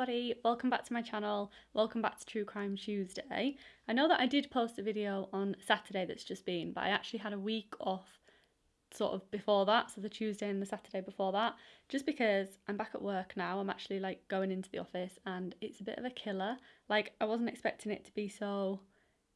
everybody, welcome back to my channel, welcome back to True Crime Tuesday. I know that I did post a video on Saturday that's just been, but I actually had a week off sort of before that, so the Tuesday and the Saturday before that, just because I'm back at work now, I'm actually like going into the office and it's a bit of a killer. Like I wasn't expecting it to be so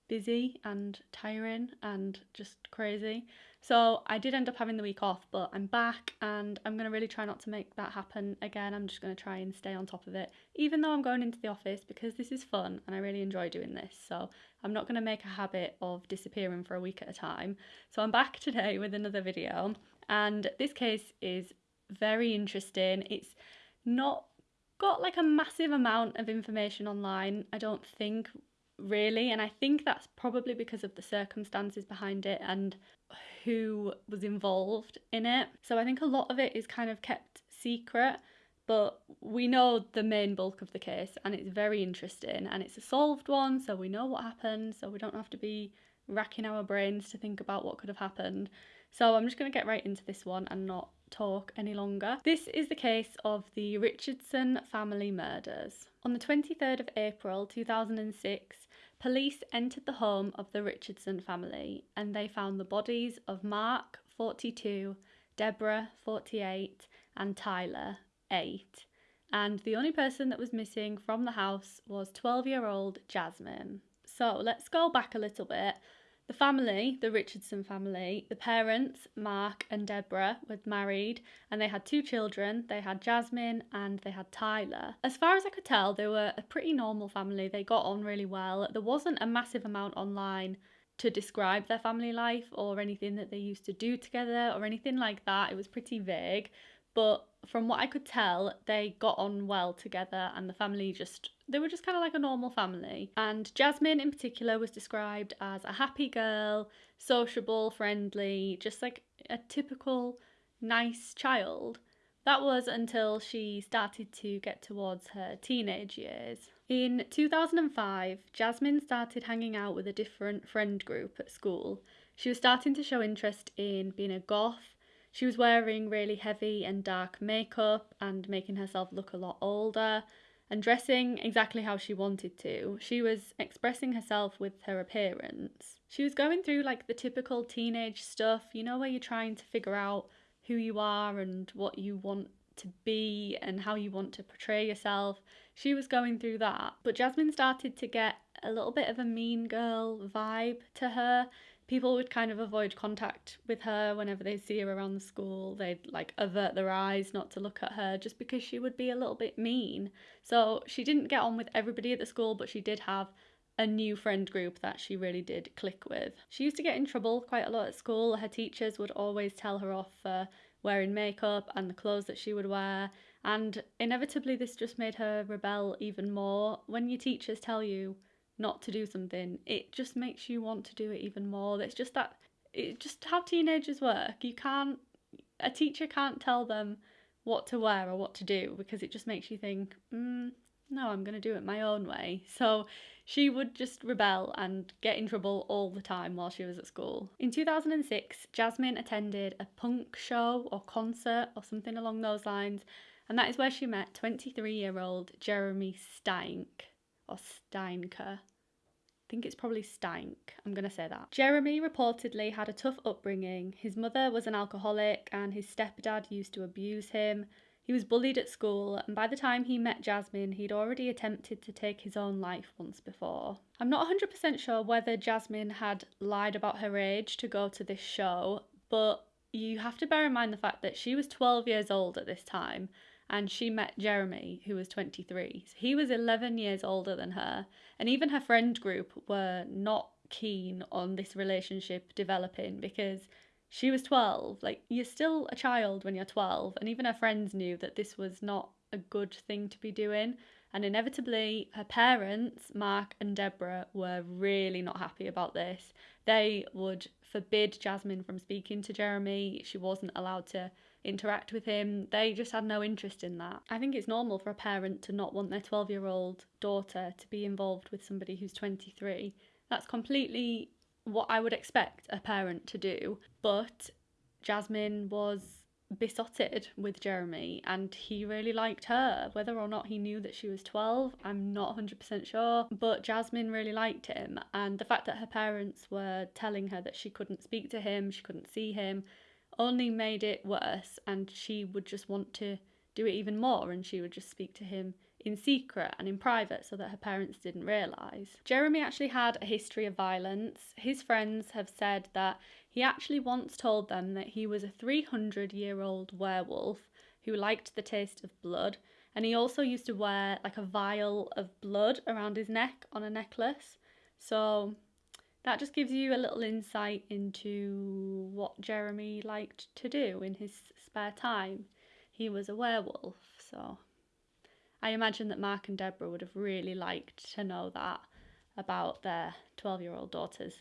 busy and tiring and just crazy. So I did end up having the week off, but I'm back and I'm going to really try not to make that happen again. I'm just going to try and stay on top of it, even though I'm going into the office because this is fun and I really enjoy doing this. So I'm not going to make a habit of disappearing for a week at a time. So I'm back today with another video, and this case is very interesting. It's not got like a massive amount of information online, I don't think really and i think that's probably because of the circumstances behind it and who was involved in it. So i think a lot of it is kind of kept secret but we know the main bulk of the case and it's very interesting and it's a solved one so we know what happened so we don't have to be racking our brains to think about what could have happened so i'm just going to get right into this one and not talk any longer this is the case of the richardson family murders on the 23rd of april 2006 Police entered the home of the Richardson family and they found the bodies of Mark, 42, Deborah, 48, and Tyler, 8. And the only person that was missing from the house was 12 year old Jasmine. So let's go back a little bit. The family, the Richardson family, the parents, Mark and Deborah, were married and they had two children. They had Jasmine and they had Tyler. As far as I could tell, they were a pretty normal family. They got on really well. There wasn't a massive amount online to describe their family life or anything that they used to do together or anything like that. It was pretty vague. But from what I could tell, they got on well together and the family just, they were just kind of like a normal family. And Jasmine in particular was described as a happy girl, sociable, friendly, just like a typical nice child. That was until she started to get towards her teenage years. In 2005, Jasmine started hanging out with a different friend group at school. She was starting to show interest in being a goth she was wearing really heavy and dark makeup and making herself look a lot older and dressing exactly how she wanted to. She was expressing herself with her appearance. She was going through like the typical teenage stuff, you know, where you're trying to figure out who you are and what you want to be and how you want to portray yourself. She was going through that. But Jasmine started to get a little bit of a mean girl vibe to her people would kind of avoid contact with her whenever they see her around the school. They'd like avert their eyes not to look at her just because she would be a little bit mean. So she didn't get on with everybody at the school, but she did have a new friend group that she really did click with. She used to get in trouble quite a lot at school. Her teachers would always tell her off for wearing makeup and the clothes that she would wear. And inevitably, this just made her rebel even more. When your teachers tell you not to do something, it just makes you want to do it even more. It's just that, it's just how teenagers work. You can't, a teacher can't tell them what to wear or what to do because it just makes you think, mm, no, I'm going to do it my own way. So she would just rebel and get in trouble all the time while she was at school. In 2006, Jasmine attended a punk show or concert or something along those lines, and that is where she met 23 year old Jeremy Steinke or Steinker. I think it's probably Stank. I'm going to say that. Jeremy reportedly had a tough upbringing. His mother was an alcoholic and his stepdad used to abuse him. He was bullied at school, and by the time he met Jasmine, he'd already attempted to take his own life once before. I'm not 100% sure whether Jasmine had lied about her age to go to this show, but you have to bear in mind the fact that she was 12 years old at this time and she met Jeremy, who was 23. So he was 11 years older than her, and even her friend group were not keen on this relationship developing because she was 12. Like, you're still a child when you're 12, and even her friends knew that this was not a good thing to be doing. And inevitably, her parents, Mark and Deborah, were really not happy about this. They would forbid Jasmine from speaking to Jeremy. She wasn't allowed to interact with him. They just had no interest in that. I think it's normal for a parent to not want their 12 year old daughter to be involved with somebody who's 23. That's completely what I would expect a parent to do. But Jasmine was besotted with Jeremy and he really liked her. Whether or not he knew that she was 12, I'm not 100% sure, but Jasmine really liked him. And the fact that her parents were telling her that she couldn't speak to him, she couldn't see him, only made it worse. And she would just want to do it even more and she would just speak to him in secret and in private so that her parents didn't realise. Jeremy actually had a history of violence. His friends have said that he actually once told them that he was a 300 year old werewolf who liked the taste of blood and he also used to wear like a vial of blood around his neck on a necklace. So that just gives you a little insight into what Jeremy liked to do in his spare time. He was a werewolf, so I imagine that Mark and Deborah would have really liked to know that about their 12 year old daughter's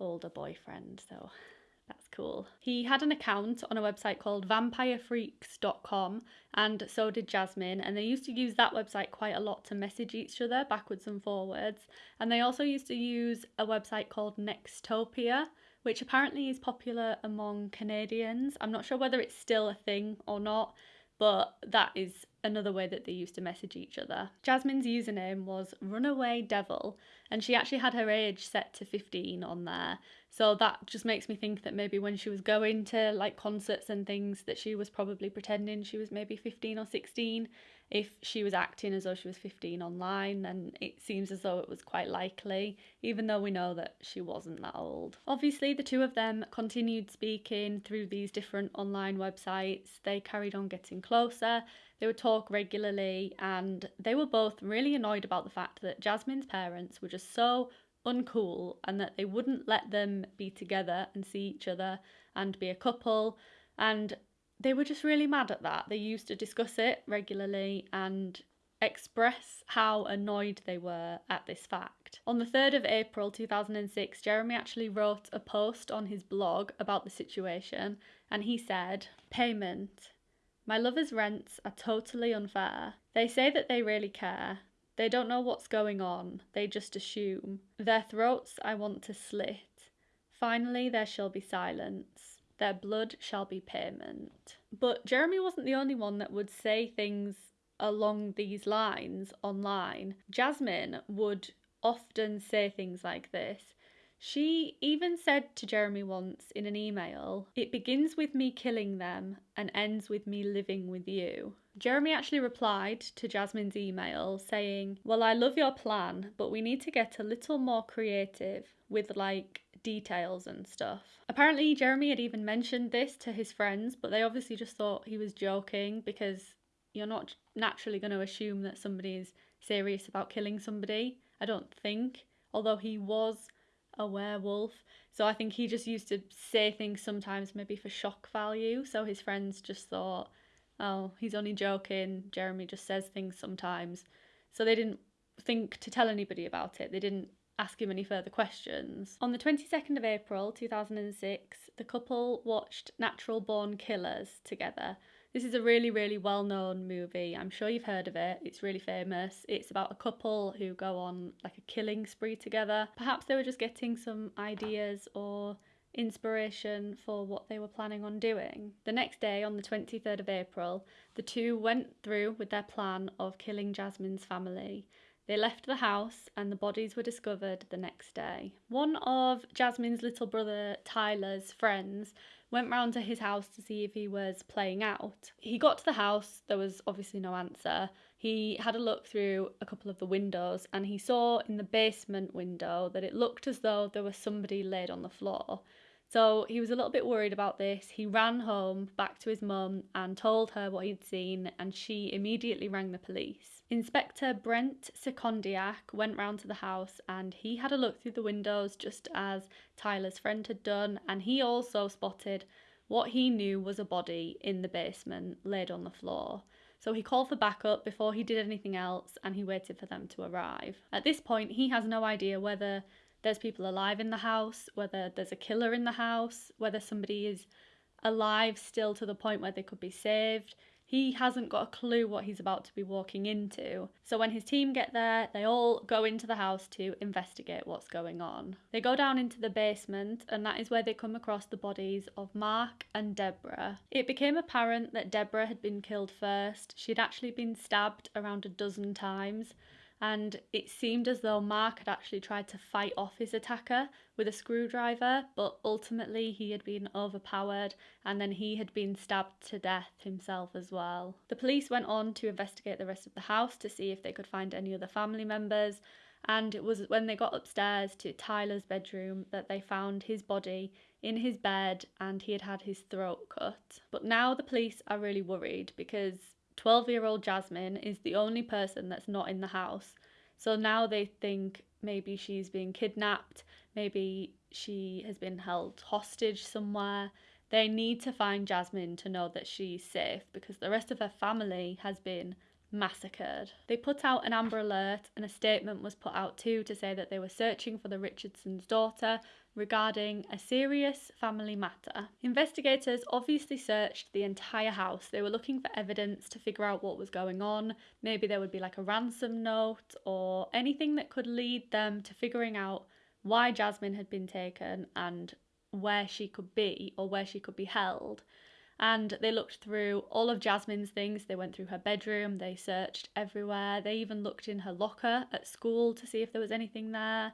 older boyfriend, so cool. He had an account on a website called vampirefreaks.com, and so did Jasmine, and they used to use that website quite a lot to message each other backwards and forwards. And they also used to use a website called Nexopia, which apparently is popular among Canadians. I'm not sure whether it's still a thing or not, but that is another way that they used to message each other. Jasmine's username was Runaway Devil, and she actually had her age set to 15 on there. So that just makes me think that maybe when she was going to like concerts and things, that she was probably pretending she was maybe 15 or 16 if she was acting as though she was 15 online, then it seems as though it was quite likely, even though we know that she wasn't that old. Obviously, the two of them continued speaking through these different online websites. They carried on getting closer, they would talk regularly, and they were both really annoyed about the fact that Jasmine's parents were just so uncool and that they wouldn't let them be together and see each other and be a couple. And they were just really mad at that. They used to discuss it regularly and express how annoyed they were at this fact. On the 3rd of April 2006, Jeremy actually wrote a post on his blog about the situation and he said, Payment. My lover's rents are totally unfair. They say that they really care. They don't know what's going on, they just assume. Their throats I want to slit. Finally, there shall be silence their blood shall be payment. But Jeremy wasn't the only one that would say things along these lines online. Jasmine would often say things like this. She even said to Jeremy once in an email, It begins with me killing them and ends with me living with you. Jeremy actually replied to Jasmine's email saying, Well, I love your plan, but we need to get a little more creative with like details and stuff. Apparently, Jeremy had even mentioned this to his friends, but they obviously just thought he was joking because you're not naturally going to assume that somebody is serious about killing somebody. I don't think, although he was a werewolf. So I think he just used to say things sometimes maybe for shock value. So his friends just thought, oh, he's only joking. Jeremy just says things sometimes. So they didn't think to tell anybody about it. They didn't ask him any further questions. On the 22nd of April 2006, the couple watched Natural Born Killers together. This is a really, really well known movie. I'm sure you've heard of it. It's really famous. It's about a couple who go on like a killing spree together. Perhaps they were just getting some ideas or inspiration for what they were planning on doing. The next day, on the 23rd of April, the two went through with their plan of killing Jasmine's family. They left the house and the bodies were discovered the next day. One of Jasmine's little brother Tyler's friends went round to his house to see if he was playing out. He got to the house, there was obviously no answer. He had a look through a couple of the windows and he saw in the basement window that it looked as though there was somebody laid on the floor. So he was a little bit worried about this. He ran home back to his mum and told her what he'd seen, and she immediately rang the police. Inspector Brent Secondiak went round to the house and he had a look through the windows just as Tyler's friend had done, and he also spotted what he knew was a body in the basement laid on the floor. So he called for backup before he did anything else and he waited for them to arrive. At this point, he has no idea whether there's people alive in the house, whether there's a killer in the house, whether somebody is alive still to the point where they could be saved. he hasn't got a clue what he's about to be walking into. So when his team get there, they all go into the house to investigate what's going on. They go down into the basement, and that is where they come across the bodies of Mark and Deborah. It became apparent that Deborah had been killed first. She'd actually been stabbed around a dozen times and it seemed as though Mark had actually tried to fight off his attacker with a screwdriver, but ultimately he had been overpowered and then he had been stabbed to death himself as well. The police went on to investigate the rest of the house to see if they could find any other family members, and it was when they got upstairs to Tyler's bedroom that they found his body in his bed and he had had his throat cut. But now the police are really worried because 12 year old Jasmine is the only person that's not in the house. So now they think maybe she's being kidnapped, maybe she has been held hostage somewhere. They need to find Jasmine to know that she's safe because the rest of her family has been massacred. They put out an Amber Alert and a statement was put out too to say that they were searching for the Richardson's daughter regarding a serious family matter. Investigators obviously searched the entire house. They were looking for evidence to figure out what was going on. Maybe there would be like a ransom note or anything that could lead them to figuring out why Jasmine had been taken and where she could be or where she could be held and they looked through all of Jasmine's things. They went through her bedroom, they searched everywhere. They even looked in her locker at school to see if there was anything there.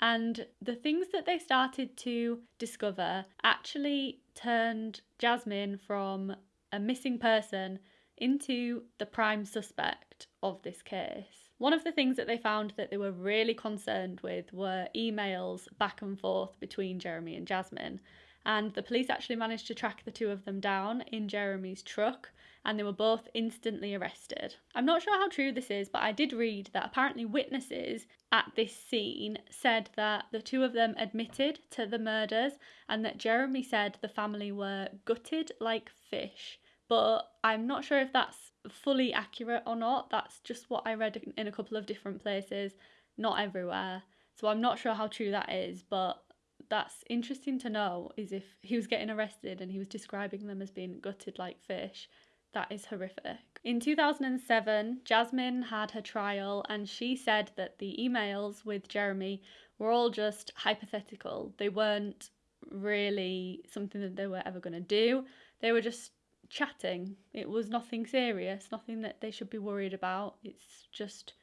And the things that they started to discover actually turned Jasmine from a missing person into the prime suspect of this case. One of the things that they found that they were really concerned with were emails back and forth between Jeremy and Jasmine and the police actually managed to track the two of them down in Jeremy's truck and they were both instantly arrested. I'm not sure how true this is, but I did read that apparently witnesses at this scene said that the two of them admitted to the murders and that Jeremy said the family were gutted like fish. But I'm not sure if that's fully accurate or not. That's just what I read in a couple of different places, not everywhere. So I'm not sure how true that is, but that's interesting to know is if he was getting arrested and he was describing them as being gutted like fish. That is horrific. In 2007, Jasmine had her trial and she said that the emails with Jeremy were all just hypothetical. They weren't really something that they were ever going to do. They were just chatting. It was nothing serious, nothing that they should be worried about. It's just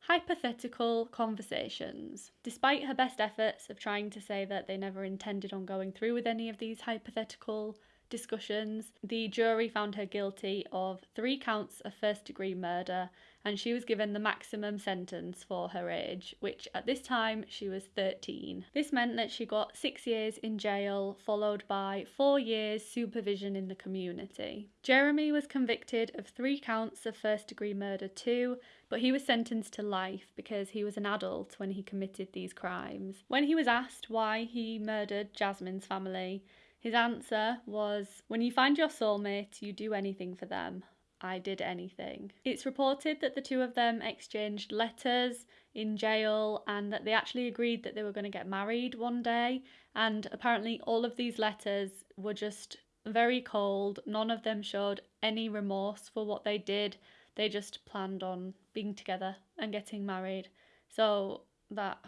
hypothetical conversations. Despite her best efforts of trying to say that they never intended on going through with any of these hypothetical discussions, the jury found her guilty of three counts of first degree murder and she was given the maximum sentence for her age, which at this time she was 13. This meant that she got six years in jail, followed by four years supervision in the community. Jeremy was convicted of three counts of first degree murder too, but he was sentenced to life because he was an adult when he committed these crimes. When he was asked why he murdered Jasmine's family, his answer was When you find your soulmate, you do anything for them. I did anything. It's reported that the two of them exchanged letters in jail and that they actually agreed that they were going to get married one day. And apparently, all of these letters were just very cold. None of them showed any remorse for what they did. They just planned on being together and getting married. So that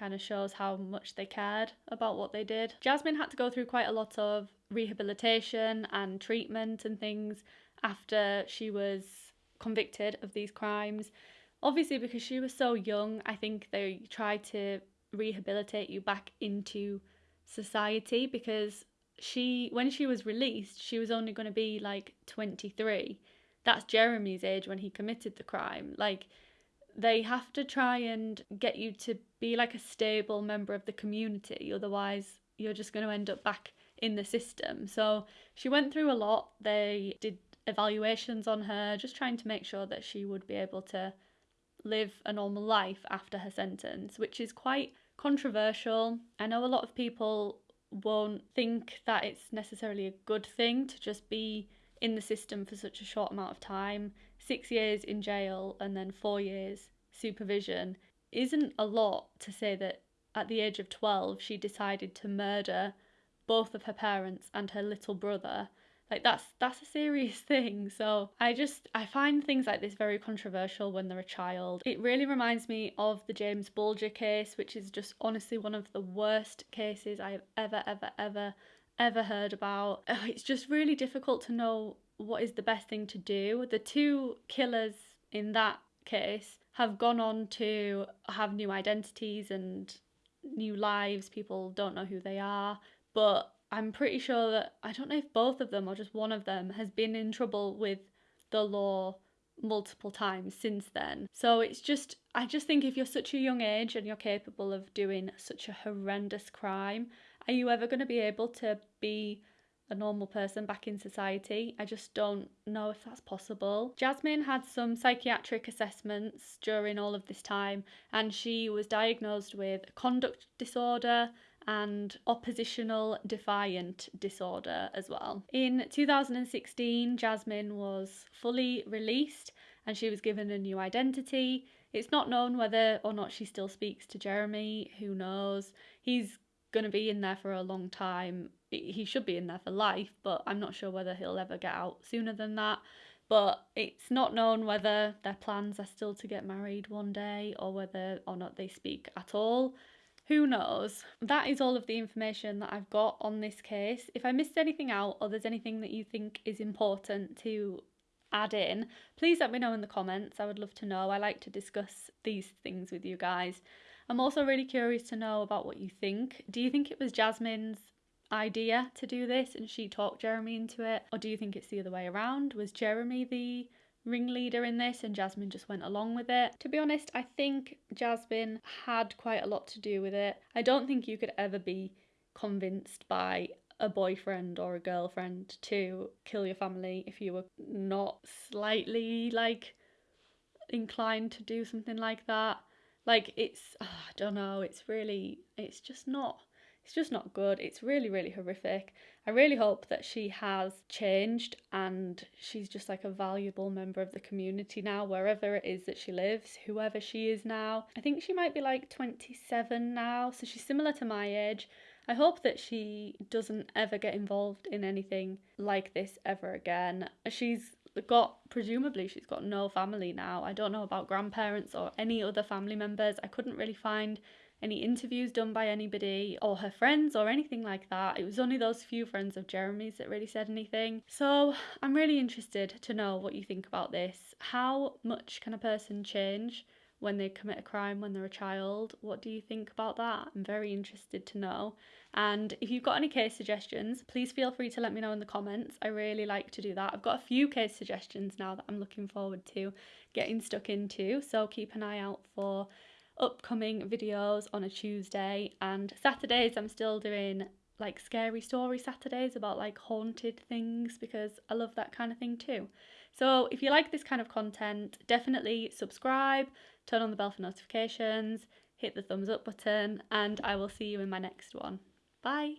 kind of shows how much they cared about what they did. Jasmine had to go through quite a lot of rehabilitation and treatment and things after she was convicted of these crimes. Obviously, because she was so young, I think they tried to rehabilitate you back into society because she when she was released she was only going to be like 23 that's jeremy's age when he committed the crime like they have to try and get you to be like a stable member of the community otherwise you're just going to end up back in the system so she went through a lot they did evaluations on her, just trying to make sure that she would be able to live a normal life after her sentence, which is quite controversial. I know a lot of people won't think that it's necessarily a good thing to just be in the system for such a short amount of time. Six years in jail and then four years supervision isn't a lot to say that at the age of 12 she decided to murder both of her parents and her little brother Like that's that's a serious thing. So I just I find things like this very controversial when they're a child. It really reminds me of the James Bulger case, which is just honestly one of the worst cases I have ever ever ever ever heard about. Oh, it's just really difficult to know what is the best thing to do. The two killers in that case have gone on to have new identities and new lives. People don't know who they are. But I'm pretty sure that I don't know if both of them or just one of them has been in trouble with the law multiple times since then. So it's just, I just think if you're such a young age and you're capable of doing such a horrendous crime, are you ever going to be able to be a normal person back in society. I just don't know if that's possible. Jasmine had some psychiatric assessments during all of this time, and she was diagnosed with conduct disorder and oppositional defiant disorder as well. In 2016, Jasmine was fully released and she was given a new identity. It's not known whether or not she still speaks to Jeremy, who knows. He's going to be in there for a long time. He should be in there for life, but I'm not sure whether he'll ever get out sooner than that. But it's not known whether their plans are still to get married one day or whether or not they speak at all. Who knows? That is all of the information that I've got on this case. If I missed anything out or there's anything that you think is important to add in, please let me know in the comments. I would love to know. I like to discuss these things with you guys. I'm also really curious to know about what you think. Do you think it was Jasmine's idea to do this and she talked Jeremy into it? Or do you think it's the other way around? Was Jeremy the ringleader in this and Jasmine just went along with it. To be honest, I think Jasmine had quite a lot to do with it. I don't think you could ever be convinced by a boyfriend or a girlfriend to kill your family if you were not slightly like inclined to do something like that. Like it's oh, I don't know, it's really it's just not it's just not good. It's really really horrific. I really hope that she has changed and she's just like a valuable member of the community now wherever it is that she lives, whoever she is now. I think she might be like 27 now, so she's similar to my age. I hope that she doesn't ever get involved in anything like this ever again. She's got presumably she's got no family now. I don't know about grandparents or any other family members. I couldn't really find any interviews done by anybody or her friends or anything like that. It was only those few friends of Jeremy's that really said anything. So I'm really interested to know what you think about this. How much can a person change? When they commit a crime when they're a child. What do you think about that? I'm very interested to know. And if you've got any case suggestions, please feel free to let me know in the comments. I really like to do that. I've got a few case suggestions now that I'm looking forward to getting stuck into, so keep an eye out for upcoming videos on a Tuesday and Saturdays I'm still doing like scary story Saturdays about like haunted things because I love that kind of thing too. So if you like this kind of content, definitely subscribe, turn on the bell for notifications, hit the thumbs up button, and I will see you in my next one. Bye.